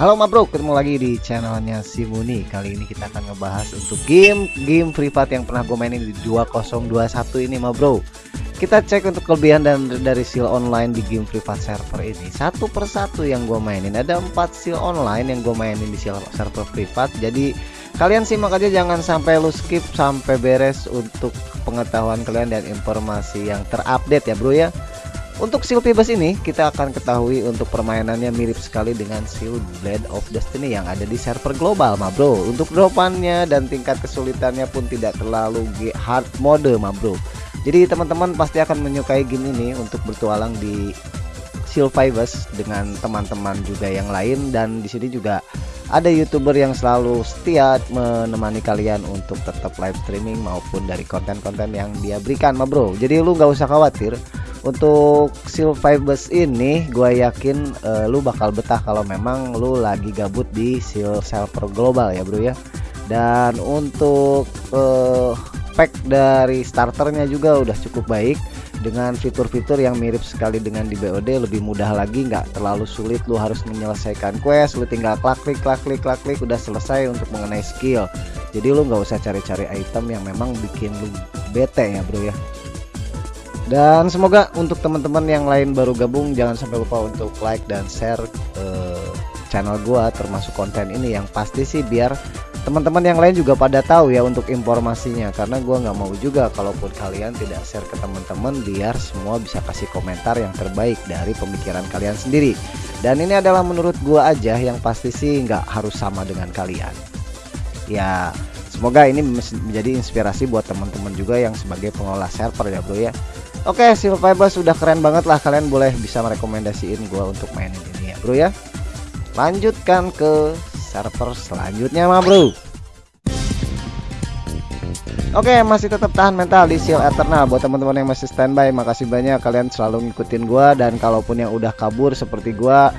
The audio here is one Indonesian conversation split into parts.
Halo ma bro, ketemu lagi di channelnya si Muni. Kali ini kita akan ngebahas untuk game game Free Fire yang pernah gue mainin di 2021 ini ma bro. Kita cek untuk kelebihan dan dari seal online di game Free Fire server ini. Satu persatu yang gue mainin. Ada 4 seal online yang gue mainin di seal server Free Fire. Jadi kalian simak aja. Jangan sampai lu skip sampai beres untuk pengetahuan kalian dan informasi yang terupdate ya bro ya untuk Seal Bebas ini kita akan ketahui untuk permainannya mirip sekali dengan Seal Blade of Destiny yang ada di server global ma bro. Untuk dropannya dan tingkat kesulitannya pun tidak terlalu hard mode ma bro. Jadi teman-teman pasti akan menyukai game ini untuk bertualang di Seal Fibers dengan teman-teman juga yang lain. Dan di sini juga ada youtuber yang selalu setia menemani kalian untuk tetap live streaming maupun dari konten-konten yang dia berikan ma bro. Jadi lu nggak usah khawatir untuk Seal Fibers ini gue yakin uh, lu bakal betah kalau memang lu lagi gabut di Seal server global ya bro ya. Dan untuk uh, pack dari starternya juga udah cukup baik. Dengan fitur-fitur yang mirip sekali dengan di BOD lebih mudah lagi nggak terlalu sulit lu harus menyelesaikan quest lu tinggal klik klik klik klik klik klik udah selesai untuk mengenai skill. Jadi lu nggak usah cari-cari item yang memang bikin lu bete ya bro ya dan semoga untuk teman-teman yang lain baru gabung jangan sampai lupa untuk like dan share uh, channel gua termasuk konten ini. Yang pasti sih biar teman-teman yang lain juga pada tahu ya untuk informasinya. Karena gua nggak mau juga kalaupun kalian tidak share ke teman-teman biar semua bisa kasih komentar yang terbaik dari pemikiran kalian sendiri. Dan ini adalah menurut gua aja yang pasti sih nggak harus sama dengan kalian. Ya semoga ini menjadi inspirasi buat teman-teman juga yang sebagai pengelola server ya bro ya Oke Silviber sudah keren banget lah. Kalian boleh bisa merekomendasiin gua untuk mainin ini ya bro ya. Lanjutkan ke server selanjutnya mah bro. Oke masih tetap tahan mental di Seal Eternal. Buat teman-teman yang masih standby makasih banyak. Kalian selalu ngikutin gua dan kalaupun yang udah kabur seperti gua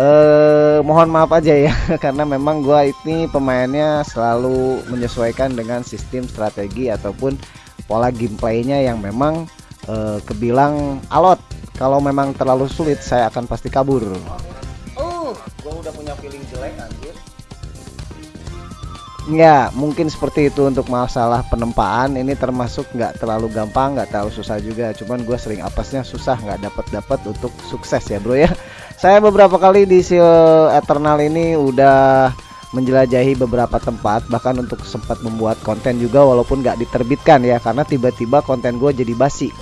eh mohon maaf aja ya karena memang gua ini pemainnya selalu menyesuaikan dengan sistem strategi ataupun pola gameplaynya yang memang eh, kebilang alot. Kalau memang terlalu sulit saya akan pasti kabur. Gue udah punya feeling jelek anjir. Ya mungkin seperti itu untuk masalah penempaan. Ini termasuk nggak terlalu gampang nggak terlalu susah juga. Cuman gue sering apesnya susah nggak dapat dapat untuk sukses ya bro ya. Saya beberapa kali di Seal Eternal ini udah menjelajahi beberapa tempat. Bahkan untuk sempat membuat konten juga walaupun nggak diterbitkan ya. Karena tiba-tiba konten gue jadi basi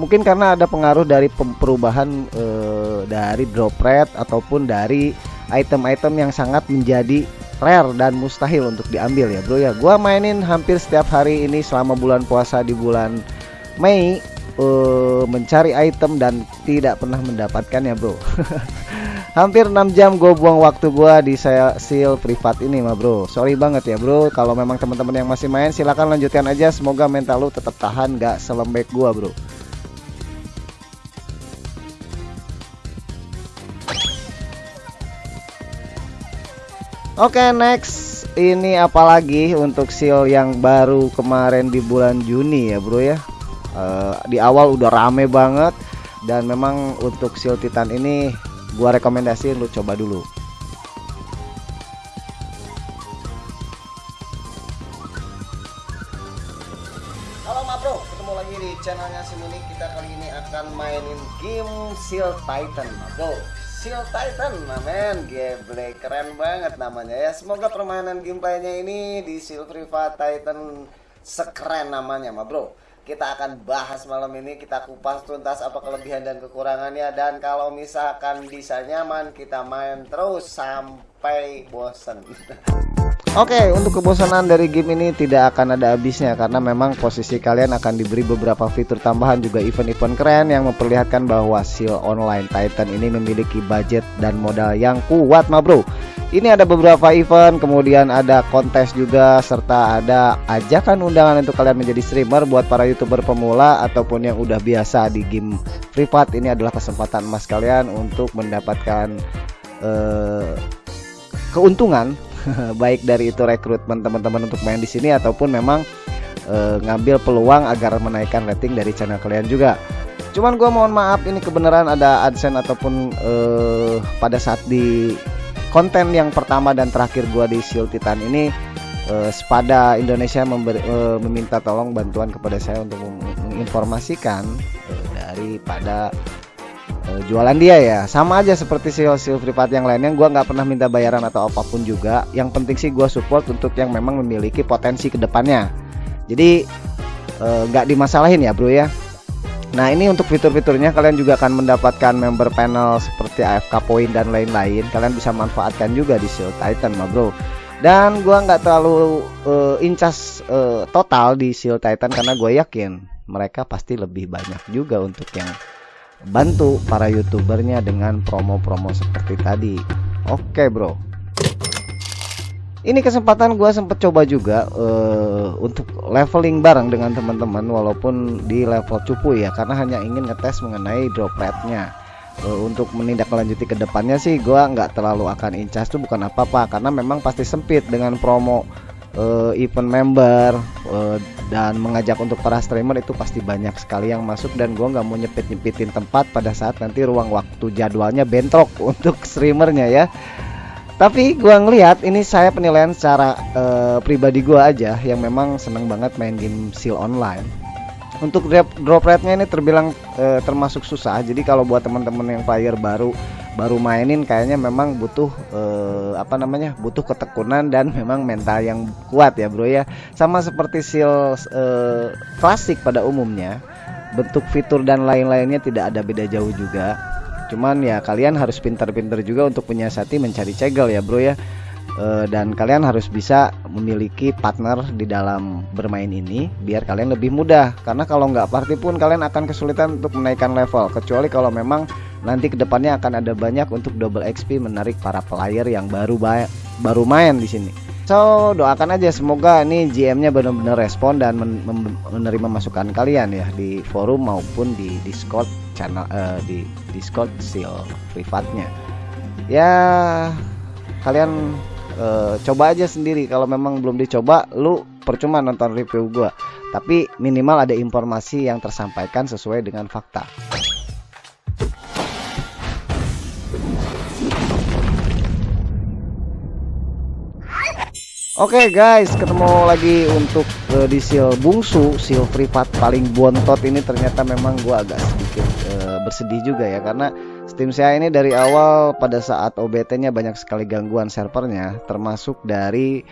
mungkin karena ada pengaruh dari perubahan eh, dari drop rate ataupun dari item-item yang sangat menjadi rare dan mustahil untuk diambil ya bro ya. Gua mainin hampir setiap hari ini selama bulan puasa di bulan Mei uh, mencari item dan tidak pernah mendapatkan ya bro. Hampir 6 jam gue buang waktu gua di saya seal privat ini mah bro. Sorry banget ya bro. Kalau memang teman-teman yang masih main silahkan lanjutkan aja. Semoga mental lu tetap tahan gak selembek gua bro Oke okay, next. Ini apalagi untuk seal yang baru kemarin di bulan Juni ya bro ya? Uh, di awal udah rame banget. Dan memang untuk seal titan ini gua rekomendasiin lu coba dulu. Halo ma bro. Ketemu lagi di channelnya Simuni kita kali ini akan mainin game seal titan ma bro Seal Titan men gameplay keren banget namanya ya. Semoga permainan gameplaynya ini di Seal Priva Titan sekeren namanya ma bro. Kita akan bahas malam ini kita kupas tuntas apa kelebihan dan kekurangannya. Dan kalau misalkan bisa nyaman kita main terus sampai bosen Oke, okay, untuk kebosanan dari game ini tidak akan ada habisnya karena memang posisi kalian akan diberi beberapa fitur tambahan juga event-event keren yang memperlihatkan bahwa Seal Online Titan ini memiliki budget dan modal yang kuat, ma bro. Ini ada beberapa event, kemudian ada kontes juga serta ada ajakan undangan untuk kalian menjadi streamer buat para YouTuber pemula ataupun yang udah biasa di game privat. Ini adalah kesempatan emas kalian untuk mendapatkan uh, keuntungan baik dari itu rekrutmen teman-teman untuk main di sini ataupun memang e, ngambil peluang agar menaikkan rating dari channel kalian juga. Cuman gue mohon maaf ini kebenaran ada adsense ataupun e, pada saat di konten yang pertama dan terakhir gua di Shield Titan ini uh, Spada Indonesia memberi, uh, meminta tolong bantuan kepada saya untuk menginformasikan uh, daripada uh, jualan dia ya. Sama aja seperti seal seal privat yang lainnya gua nggak pernah minta bayaran atau apa pun juga. Yang penting sih gua support untuk yang memang memiliki potensi ke depannya jadi nggak uh, dimasalahin ya bro ya. Nah ini untuk fitur-fiturnya kalian juga akan mendapatkan member panel seperti AFK point dan lain-lain. Kalian bisa manfaatkan juga di Shield Titan mah bro. Dan gua nggak terlalu uh, incas uh, total di Shield Titan karena gue yakin mereka pasti lebih banyak juga untuk yang bantu para youtubernya dengan promo-promo seperti tadi. Oke bro. Ini kesempatan gue sempet coba juga uh, untuk leveling bareng dengan teman-teman walaupun di level cupu ya karena hanya ingin ngetes mengenai drop rate-nya uh, untuk menindaklanjuti ke depannya sih gue nggak terlalu akan incas tuh bukan apa-apa karena memang pasti sempit dengan promo uh, event member uh, dan mengajak untuk para streamer itu pasti banyak sekali yang masuk dan gue nggak mau nyepit nyepitin tempat pada saat nanti ruang waktu jadwalnya bentrok untuk streamernya ya. Tapi gua ngelihat ini saya penilaian secara uh, pribadi gua aja yang memang seneng banget main game seal online. Untuk drop, drop rate-nya ini terbilang uh, termasuk susah. Jadi kalau buat teman-teman yang player baru baru mainin kayaknya memang butuh uh, apa namanya butuh ketekunan dan memang mental yang kuat ya bro ya. Sama seperti seal uh, klasik pada umumnya bentuk fitur dan lain-lainnya tidak ada beda jauh juga. Cuman ya kalian harus pintar-pintar juga untuk menyiasati mencari cegel ya bro ya. E, dan kalian harus bisa memiliki partner di dalam bermain ini biar kalian lebih mudah. Karena kalau nggak party pun kalian akan kesulitan untuk menaikkan level kecuali kalau memang nanti ke depannya akan ada banyak untuk double XP menarik para player yang baru baru main di sini So doakan aja semoga ini GM-nya benar-benar respon dan men menerima masukan kalian ya di forum maupun di Discord channel uh, di Discord seal privatnya. Ya kalian uh, coba aja sendiri kalau memang belum dicoba lu percuma nonton review gua. Tapi minimal ada informasi yang tersampaikan sesuai dengan fakta. Oke okay guys, ketemu lagi untuk uh, di seal bungsu, seal privat paling bontot ini ternyata memang gua agak sedikit uh, bersedih juga ya karena Steam saya ini dari awal pada saat OBT-nya banyak sekali gangguan servernya, termasuk dari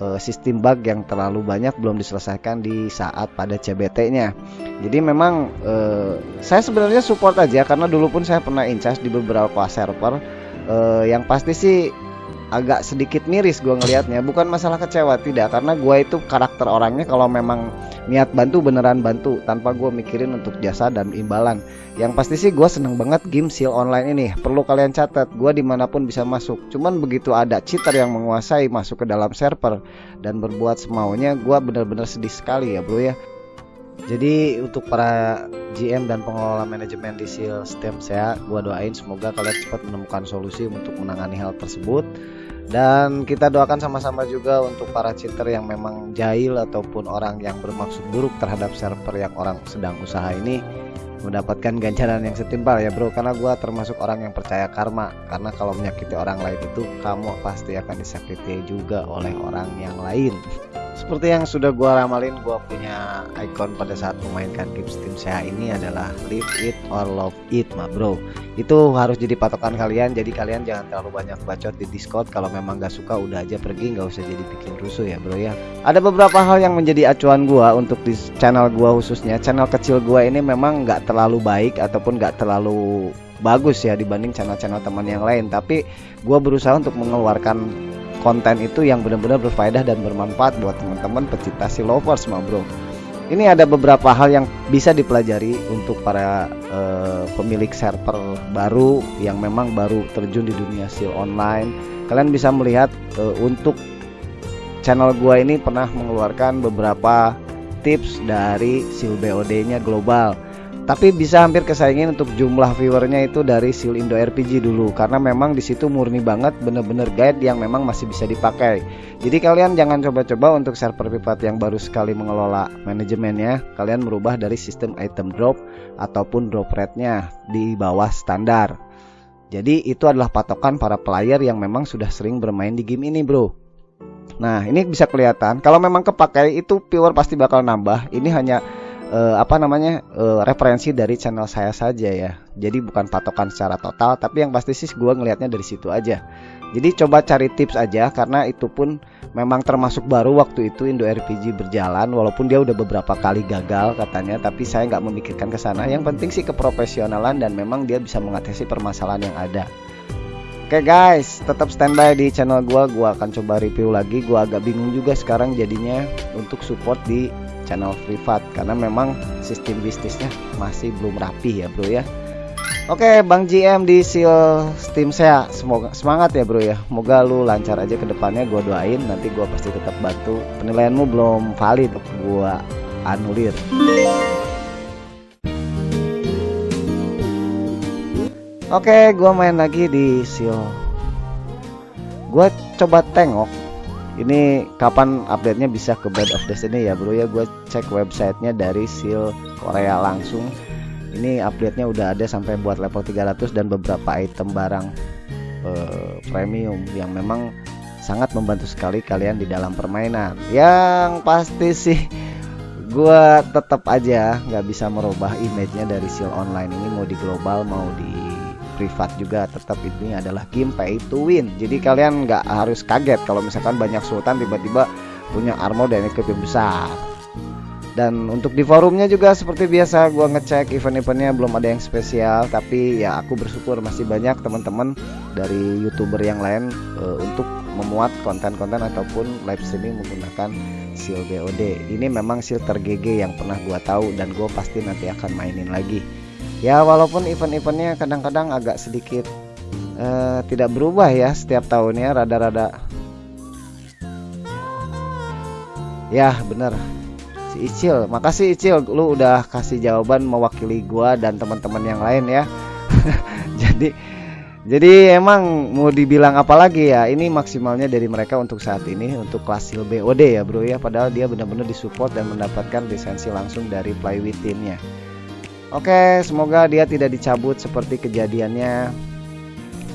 uh, sistem bug yang terlalu banyak belum diselesaikan di saat pada CBT-nya. Jadi memang uh, saya sebenarnya support aja karena dulu pun saya pernah incas di beberapa server. Uh, yang pasti sih agak sedikit miris gue ngelihatnya bukan masalah kecewa tidak. Karena gue itu karakter orangnya kalau memang niat bantu beneran bantu. Tanpa gue mikirin untuk jasa dan imbalan. Yang pasti sih gue seneng banget game seal online ini. Perlu kalian catat gue di mana pun bisa masuk. Cuman begitu ada cheater yang menguasai masuk ke dalam server dan berbuat semaunya gue bener-bener sedih sekali ya bro ya. Jadi untuk para GM dan pengelola manajemen di seal stem saya gue doain semoga kalian cepat menemukan solusi untuk menangani hal tersebut dan kita doakan sama-sama juga untuk para cheater yang memang jahil ataupun orang yang bermaksud buruk terhadap server yang orang sedang usaha ini mendapatkan ganjaran yang setimpal ya bro. Karena gua termasuk orang yang percaya karma. Karena kalau menyakiti orang lain itu kamu pasti akan disakiti juga oleh orang yang lain seperti yang sudah gua ramalin, gua punya icon pada saat memainkan game Steam saya ini adalah live it or love it, ma bro. Itu harus jadi patokan kalian. Jadi kalian jangan terlalu banyak bacot di Discord. Kalau memang gak suka, udah aja pergi, nggak usah jadi bikin rusuh ya, bro ya. Ada beberapa hal yang menjadi acuan gua untuk di channel gua khususnya. Channel kecil gua ini memang nggak terlalu baik ataupun nggak terlalu bagus ya dibanding channel-channel teman yang lain. Tapi gua berusaha untuk mengeluarkan konten itu yang benar-benar berfaedah dan bermanfaat buat teman-teman pecinta si lovers mah bro. Ini ada beberapa hal yang bisa dipelajari untuk para uh, pemilik server baru yang memang baru terjun di dunia seal online. Kalian bisa melihat uh, untuk channel gua ini pernah mengeluarkan beberapa tips dari seal BOD nya global tapi bisa hampir kesaingin untuk jumlah viewernya itu dari Seal Indo RPG dulu. Karena memang di situ murni banget bener-bener guide yang memang masih bisa dipakai. Jadi kalian jangan coba-coba untuk server privat yang baru sekali mengelola manajemennya. Kalian merubah dari sistem item drop ataupun drop rate nya di bawah standar. Jadi itu adalah patokan para player yang memang sudah sering bermain di game ini bro. Nah ini bisa kelihatan. Kalau memang kepakai itu viewer pasti bakal nambah. Ini hanya uh, apa namanya uh, referensi dari channel saya saja ya Jadi bukan patokan secara total tapi yang pasti sih gue ngelihatnya dari situ aja Jadi coba cari tips aja karena itu pun memang termasuk baru waktu itu Indo RPG berjalan walaupun dia udah beberapa kali gagal katanya tapi saya nggak memikirkan ke sana yang penting sih keprofesionalan dan memang dia bisa mengatasi permasalahan yang ada Oke okay guys, tetap standby di channel gua. Gua akan coba review lagi. Gua agak bingung juga sekarang jadinya untuk support di channel privat karena memang sistem bisnisnya masih belum rapi ya, Bro ya. Oke, Bang GM di seal Steam saya. Semoga semangat ya, Bro ya. Semoga lu lancar aja ke depannya. Gua doain nanti gua pasti tetap bantu. Penilaianmu belum valid, gua anulir. Oke, gua main lagi di seal. Gua coba tengok ini kapan update-nya bisa ke Bed of Destiny ya, Bro ya. Gua cek websitenya dari seal Korea langsung ini update-nya udah ada sampai buat level 300 dan beberapa item barang uh, premium yang memang sangat membantu sekali kalian di dalam permainan yang pasti sih gua tetap aja nggak bisa merubah image-nya dari seal online ini mau di global mau di privat juga tetap ini adalah game pay to win. Jadi kalian nggak harus kaget kalau misalkan banyak sultan tiba-tiba punya armor dan equipment besar. Dan untuk di forumnya juga seperti biasa gua ngecek event-eventnya belum ada yang spesial. Tapi ya aku bersyukur masih banyak teman-teman dari youtuber yang lain uh, untuk memuat konten-konten ataupun live streaming menggunakan seal BOD ini memang seal tergg yang pernah gua tahu dan gua pasti nanti akan mainin lagi ya walaupun event-eventnya kadang-kadang agak sedikit uh, tidak berubah ya setiap tahunnya rada-rada. Ya bener si Icil makasih Icil lu udah kasih jawaban mewakili gua dan teman-teman yang lain ya. Jadi jadi emang mau dibilang apa lagi ya ini maksimalnya dari mereka untuk saat ini untuk kelas BOD ya bro ya. Padahal dia benar-benar disupport dan mendapatkan lisensi langsung dari play timnya Oke semoga dia tidak dicabut seperti kejadiannya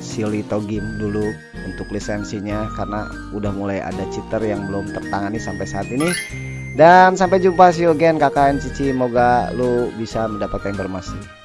Silito Game dulu untuk lisensinya karena udah mulai ada cheater yang belum tertangani sampai saat ini. Dan sampai jumpa see you again kakak Cici. Moga lu bisa mendapatkan informasi